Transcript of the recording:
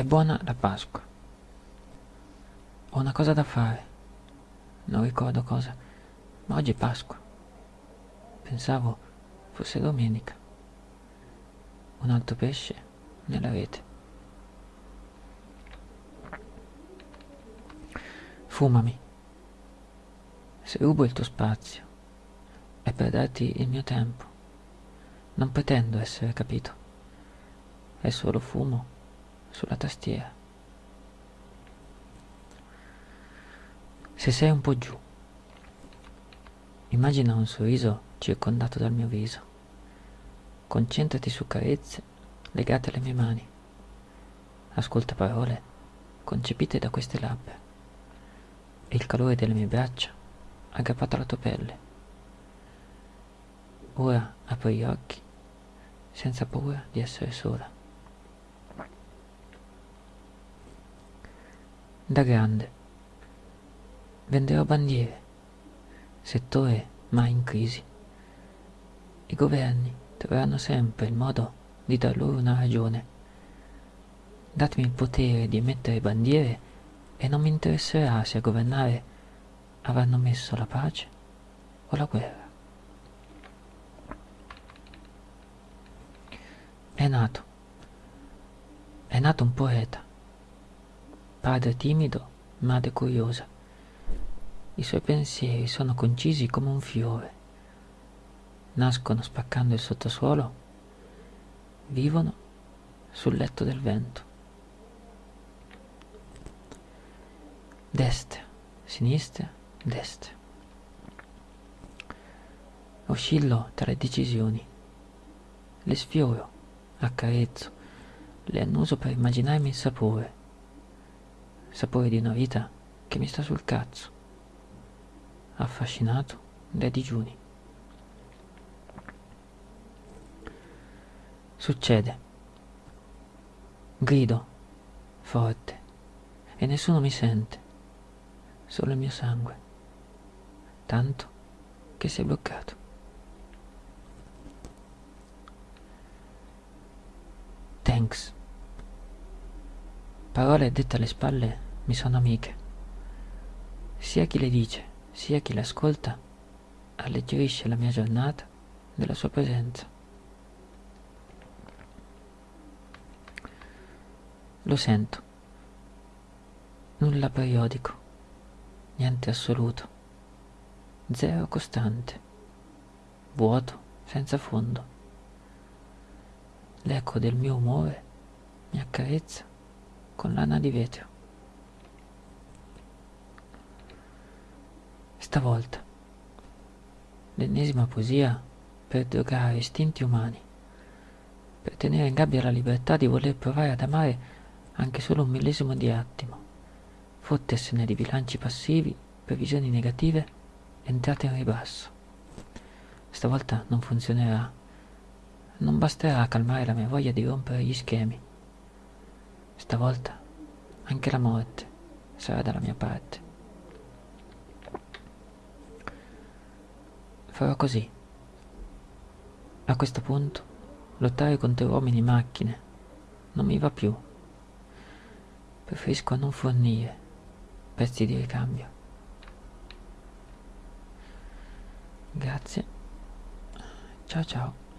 È buona la Pasqua. Ho una cosa da fare. Non ricordo cosa, ma oggi è Pasqua. Pensavo fosse domenica. Un altro pesce nella rete. Fumami. Se rubo il tuo spazio, è per darti il mio tempo. Non pretendo essere capito. È solo fumo sulla tastiera. Se sei un po' giù, immagina un sorriso circondato dal mio viso. Concentrati su carezze legate alle mie mani. Ascolta parole concepite da queste labbra e il calore delle mie braccia aggrappato alla tua pelle. Ora apri gli occhi senza paura di essere sola. Da grande venderò bandiere, settore mai in crisi. I governi troveranno sempre il modo di dar loro una ragione. Datemi il potere di emettere bandiere e non mi interesserà se a governare avranno messo la pace o la guerra. È nato, è nato un poeta, padre timido, madre curiosa. I suoi pensieri sono concisi come un fiore, nascono spaccando il sottosuolo, vivono sul letto del vento. Destra, sinistra, destra. Oscillo tra le decisioni. Le sfioro, accarezzo, le annuso per immaginarmi il sapore. Sapore di una vita che mi sta sul cazzo. Affascinato dai digiuni. Succede. Grido, forte, e nessuno mi sente solo il mio sangue, tanto che si è bloccato. Thanks. Parole dette alle spalle mi sono amiche. Sia chi le dice, sia chi le ascolta, alleggerisce la mia giornata della sua presenza. Lo sento. Nulla periodico niente assoluto, zero costante, vuoto senza fondo. L'eco del mio umore mi accarezza con lana di vetro. Stavolta, l'ennesima poesia per drogare istinti umani, per tenere in gabbia la libertà di voler provare ad amare anche solo un millesimo di attimo fottersene di bilanci passivi, previsioni negative, entrate in ribasso. Stavolta non funzionerà. Non basterà a calmare la mia voglia di rompere gli schemi. Stavolta anche la morte sarà dalla mia parte. Farò così. A questo punto, lottare contro uomini e macchine non mi va più. Preferisco non fornire pezzi di ricambio. Grazie. Ciao ciao.